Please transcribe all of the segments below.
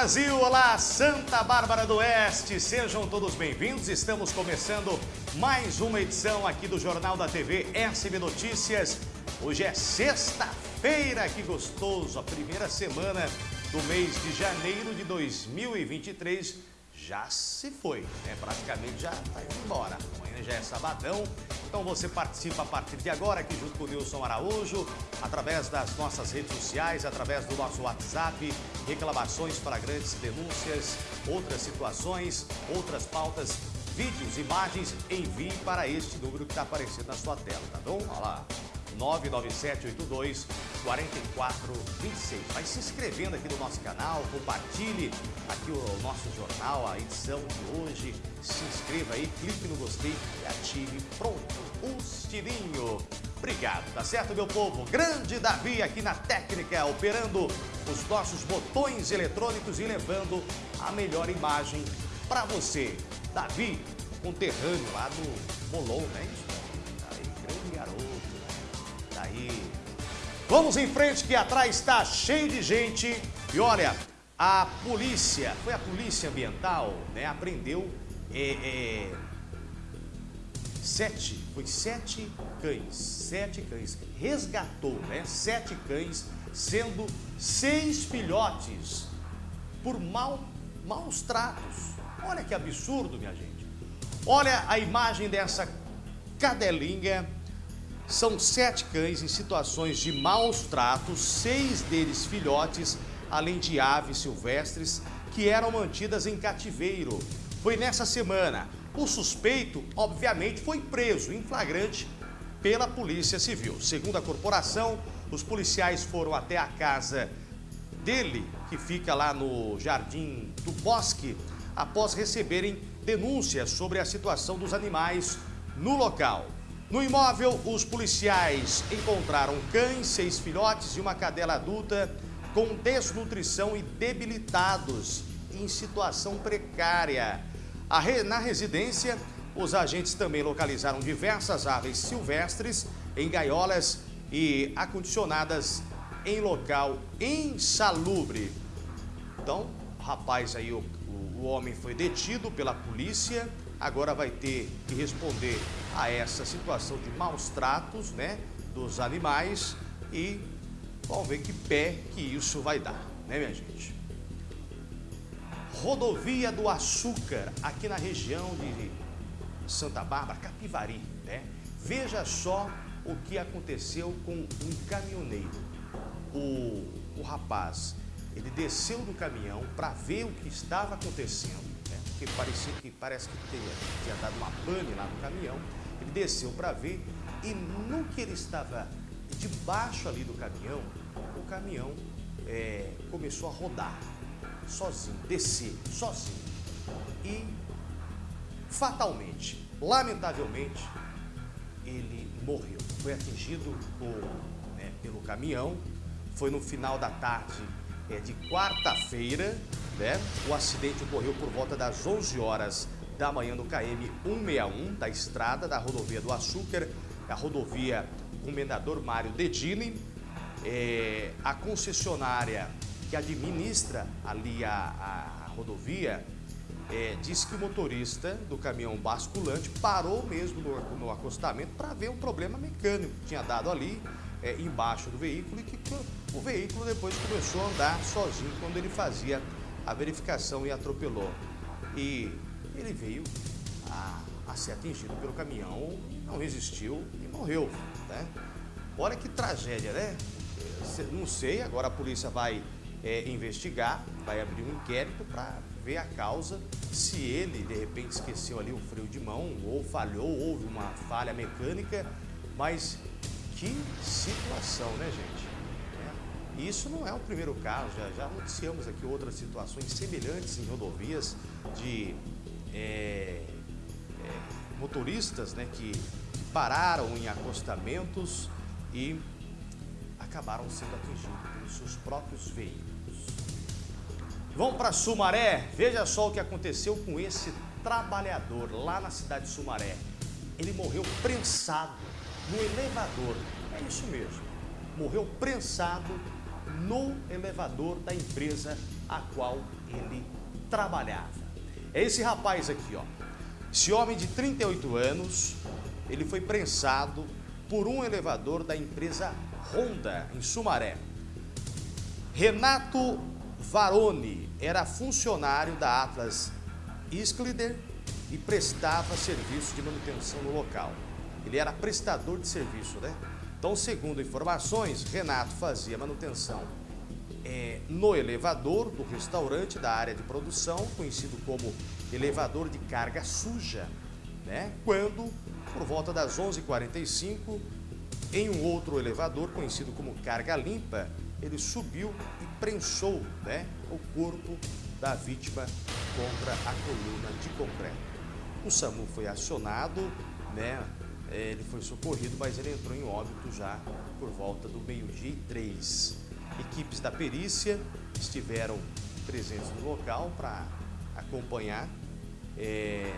Brasil, olá Santa Bárbara do Oeste, sejam todos bem-vindos. Estamos começando mais uma edição aqui do Jornal da TV SB Notícias. Hoje é sexta-feira, que gostoso, a primeira semana do mês de janeiro de 2023 já se foi, né? praticamente já está indo embora. Já é sabadão, então você participa a partir de agora aqui junto com o Nilson Araújo, através das nossas redes sociais, através do nosso WhatsApp, reclamações flagrantes, denúncias, outras situações, outras pautas, vídeos, imagens, envie para este número que está aparecendo na sua tela, tá bom? Olha lá. 99782 4426. Vai se inscrevendo aqui no nosso canal, compartilhe aqui o nosso jornal, a edição de hoje. Se inscreva aí, clique no gostei e ative pronto o sininho. Obrigado, tá certo, meu povo? Grande Davi aqui na técnica, operando os nossos botões eletrônicos e levando a melhor imagem para você. Davi, conterrâneo lá do Molon, né? Aí, Vamos em frente que atrás está cheio de gente. E olha, a polícia, foi a polícia ambiental, né? Apreendeu é, é, sete, foi sete cães, sete cães, resgatou, né? Sete cães, sendo seis filhotes por mal, maus tratos. Olha que absurdo, minha gente. Olha a imagem dessa cadelinha são sete cães em situações de maus tratos, seis deles filhotes, além de aves silvestres que eram mantidas em cativeiro. Foi nessa semana. O suspeito, obviamente, foi preso em flagrante pela Polícia Civil. Segundo a corporação, os policiais foram até a casa dele, que fica lá no Jardim do Bosque, após receberem denúncias sobre a situação dos animais no local. No imóvel, os policiais encontraram cães, seis filhotes e uma cadela adulta com desnutrição e debilitados em situação precária. Na residência, os agentes também localizaram diversas aves silvestres em gaiolas e acondicionadas em local insalubre. Então, o rapaz aí, o, o homem foi detido pela polícia, agora vai ter que responder a essa situação de maus tratos né, dos animais e vamos ver que pé que isso vai dar, né minha gente? Rodovia do Açúcar, aqui na região de Santa Bárbara, Capivari, né? Veja só o que aconteceu com um caminhoneiro. O, o rapaz, ele desceu do caminhão para ver o que estava acontecendo porque parecia que parece que tinha, tinha dado uma pane lá no caminhão. Ele desceu para ver e no que ele estava debaixo ali do caminhão, o caminhão é, começou a rodar sozinho, descer sozinho. E fatalmente, lamentavelmente, ele morreu. Foi atingido por, né, pelo caminhão. Foi no final da tarde é, de quarta-feira, né? O acidente ocorreu por volta das 11 horas da manhã no KM 161 da estrada da rodovia do Açúcar, a rodovia Comendador Mário Dedini. É, a concessionária que administra ali a, a, rodovia é, disse que o motorista do caminhão basculante parou mesmo no, no acostamento para ver um problema mecânico que tinha dado ali é, embaixo do veículo e que o veículo depois começou a andar sozinho quando ele fazia a verificação e atropelou. E ele veio a, a ser atingido pelo caminhão, não resistiu e morreu. Né? Olha que tragédia, né? Não sei, agora a polícia vai é, investigar, vai abrir um inquérito para ver a causa, se ele de repente esqueceu ali o freio de mão, ou falhou, houve uma falha mecânica, mas que situação, né, gente? Isso não é o primeiro caso, já, já noticiamos aqui outras situações semelhantes em rodovias de é, é, motoristas né, que, que pararam em acostamentos e acabaram sendo atingidos pelos seus próprios veículos. Vamos para Sumaré, veja só o que aconteceu com esse trabalhador lá na cidade de Sumaré. Ele morreu prensado no elevador. É isso mesmo. Morreu prensado no elevador da empresa a qual ele trabalhava. É esse rapaz aqui, ó. Esse homem de 38 anos, ele foi prensado por um elevador da empresa Honda, em Sumaré. Renato Varone era funcionário da Atlas Isklider e prestava serviço de manutenção no local. Ele era prestador de serviço, né? Então, segundo informações, Renato fazia manutenção é, no elevador do restaurante da área de produção, conhecido como elevador de carga suja, né? Quando, por volta das 11h45, em um outro elevador, conhecido como carga limpa, ele subiu e prensou né, o corpo da vítima contra a coluna de concreto. O SAMU foi acionado, né, ele foi socorrido, mas ele entrou em óbito já por volta do meio-dia e três. Equipes da perícia estiveram presentes no local para acompanhar. É,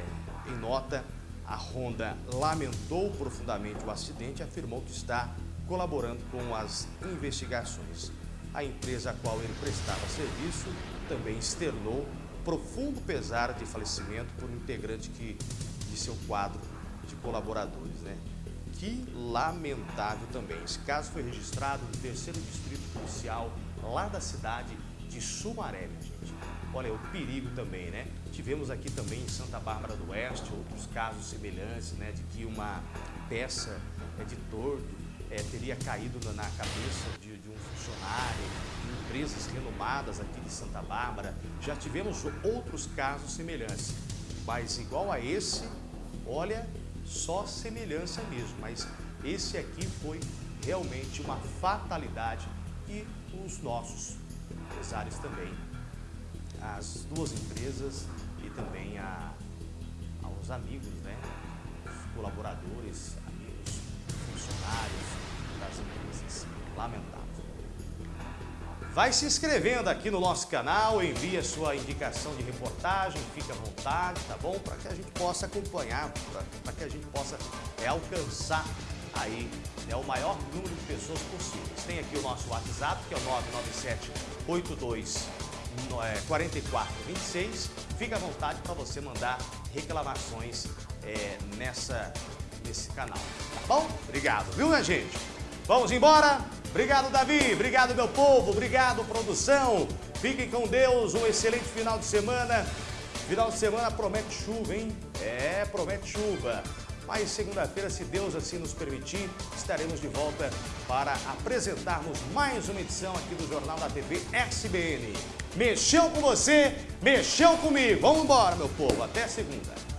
em nota, a Honda lamentou profundamente o acidente e afirmou que está colaborando com as investigações. A empresa a qual ele prestava serviço também externou profundo pesar de falecimento por um integrante que, de seu quadro de colaboradores. Né? Que lamentável também. Esse caso foi registrado no terceiro distrito policial lá da cidade de Sumaré, gente. Olha, o perigo também, né? Tivemos aqui também em Santa Bárbara do Oeste outros casos semelhantes, né? De que uma peça é, de tordo é, teria caído na, cabeça de, de um funcionário, em empresas renomadas aqui de Santa Bárbara. Já tivemos outros casos semelhantes, mas igual a esse, olha, só semelhança mesmo, mas esse aqui foi realmente uma fatalidade e os nossos empresários também, as duas empresas e também a, aos amigos, né, os colaboradores, amigos, funcionários das empresas. Lamentável. Vai se inscrevendo aqui no nosso canal, envie a sua indicação de reportagem, fique à vontade, tá bom? Para que a gente possa acompanhar, para que a gente possa é, alcançar aí é o maior número de pessoas possíveis. Tem aqui o nosso WhatsApp, que é o 99782 4426. Fique à vontade para você mandar reclamações é, nessa, nesse canal, tá bom? Obrigado, viu, minha gente? Vamos embora? Obrigado, Davi. Obrigado, meu povo. Obrigado, produção. Fiquem com Deus. Um excelente final de semana. Final de semana promete chuva, hein? É, promete chuva. Mas segunda-feira, se Deus assim nos permitir, estaremos de volta para apresentarmos mais uma edição aqui do Jornal da TV SBN. Mexeu com você, mexeu comigo. Vamos embora, meu povo. Até segunda.